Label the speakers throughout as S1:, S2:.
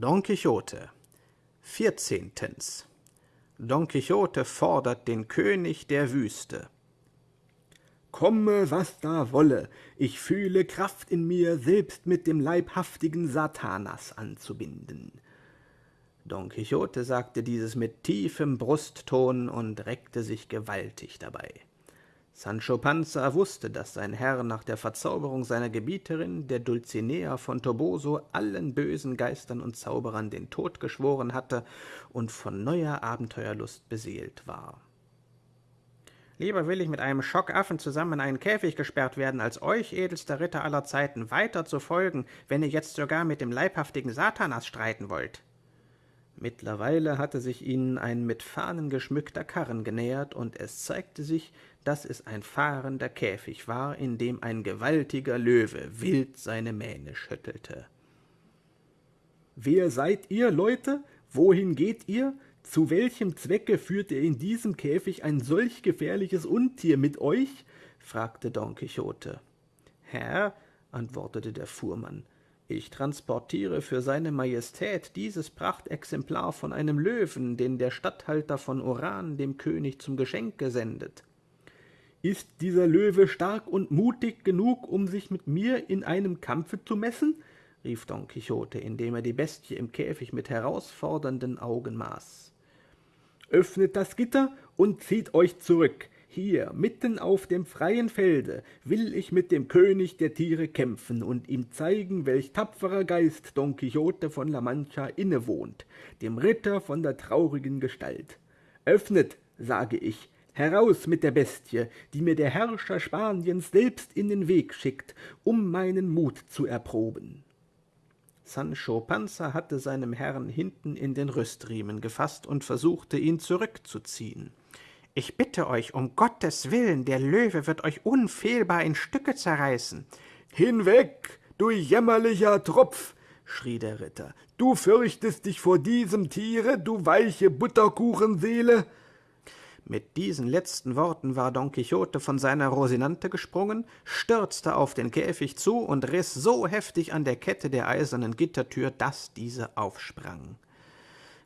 S1: Don Quixote Vierzehntens Don Quixote fordert den König der Wüste
S2: Komme, was da wolle, ich fühle Kraft in mir, selbst mit dem leibhaftigen Satanas anzubinden.
S1: Don Quixote sagte dieses mit tiefem Brustton und reckte sich gewaltig dabei. Sancho Panza wusste, dass sein Herr nach der Verzauberung seiner Gebieterin, der Dulcinea von Toboso, allen bösen Geistern und Zauberern den Tod geschworen hatte und von neuer Abenteuerlust beseelt war. Lieber will ich mit einem Schockaffen zusammen in einen Käfig gesperrt werden, als euch, edelster Ritter aller Zeiten, weiter zu folgen, wenn ihr jetzt sogar mit dem leibhaftigen Satanas streiten wollt. Mittlerweile hatte sich ihnen ein mit Fahnen geschmückter Karren genähert, und es zeigte sich, dass es ein fahrender Käfig war, in dem ein gewaltiger Löwe wild seine Mähne schüttelte.
S2: »Wer seid ihr, Leute? Wohin geht ihr? Zu welchem Zwecke führt ihr in diesem Käfig ein solch gefährliches Untier mit euch?« fragte Don Quixote.
S1: »Herr«, antwortete der Fuhrmann, »ich transportiere für seine Majestät dieses Prachtexemplar von einem Löwen, den der Statthalter von Oran dem König zum Geschenk gesendet.«
S2: »Ist dieser Löwe stark und mutig genug, um sich mit mir in einem Kampfe zu messen?« rief Don Quixote, indem er die Bestie im Käfig mit herausfordernden Augen maß. Öffnet das Gitter und zieht euch zurück. Hier, mitten auf dem freien Felde, will ich mit dem König der Tiere kämpfen und ihm zeigen, welch tapferer Geist Don Quixote von La Mancha innewohnt, dem Ritter von der traurigen Gestalt. Öffnet, sage ich, heraus mit der Bestie, die mir der Herrscher Spaniens selbst in den Weg schickt, um meinen Mut zu erproben.
S1: Sancho Panza hatte seinem Herrn hinten in den Rüstriemen gefasst und versuchte, ihn zurückzuziehen. »Ich bitte euch, um Gottes Willen, der Löwe wird euch unfehlbar in Stücke zerreißen.«
S2: »Hinweg, du jämmerlicher Tropf!« schrie der Ritter. »Du fürchtest dich vor diesem Tiere, du weiche Butterkuchenseele!«
S1: mit diesen letzten Worten war Don Quixote von seiner Rosinante gesprungen, stürzte auf den Käfig zu und riß so heftig an der Kette der eisernen Gittertür, dass diese aufsprang.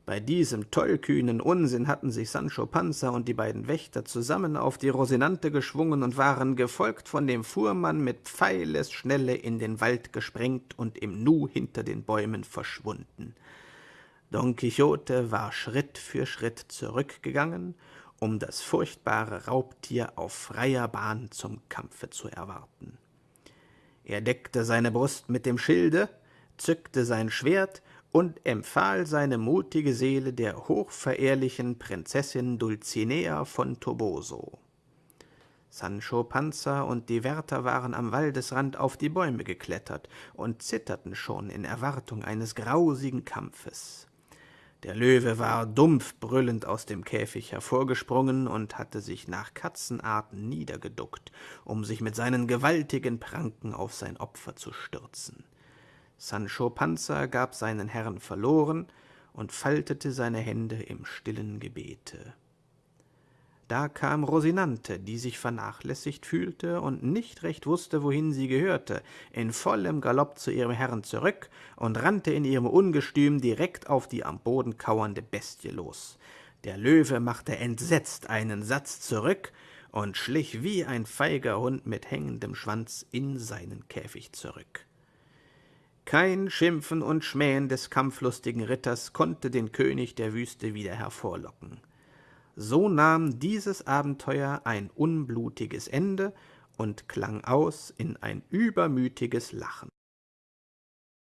S1: Bei diesem tollkühnen Unsinn hatten sich Sancho Panza und die beiden Wächter zusammen auf die Rosinante geschwungen und waren, gefolgt von dem Fuhrmann, mit Pfeilesschnelle in den Wald gesprengt und im Nu hinter den Bäumen verschwunden. Don Quixote war Schritt für Schritt zurückgegangen um das furchtbare Raubtier auf freier Bahn zum Kampfe zu erwarten. Er deckte seine Brust mit dem Schilde, zückte sein Schwert und empfahl seine mutige Seele der hochverehrlichen Prinzessin Dulcinea von Toboso. Sancho Panza und die Wärter waren am Waldesrand auf die Bäume geklettert und zitterten schon in Erwartung eines grausigen Kampfes. Der Löwe war dumpf brüllend aus dem Käfig hervorgesprungen und hatte sich nach Katzenarten niedergeduckt, um sich mit seinen gewaltigen Pranken auf sein Opfer zu stürzen. Sancho Panza gab seinen Herrn verloren und faltete seine Hände im stillen Gebete. Da kam Rosinante, die sich vernachlässigt fühlte und nicht recht wusste, wohin sie gehörte, in vollem Galopp zu ihrem Herrn zurück und rannte in ihrem Ungestüm direkt auf die am Boden kauernde Bestie los. Der Löwe machte entsetzt einen Satz zurück und schlich wie ein feiger Hund mit hängendem Schwanz in seinen Käfig zurück. Kein Schimpfen und Schmähen des kampflustigen Ritters konnte den König der Wüste wieder hervorlocken. So nahm dieses Abenteuer ein unblutiges Ende und klang aus in ein übermütiges Lachen.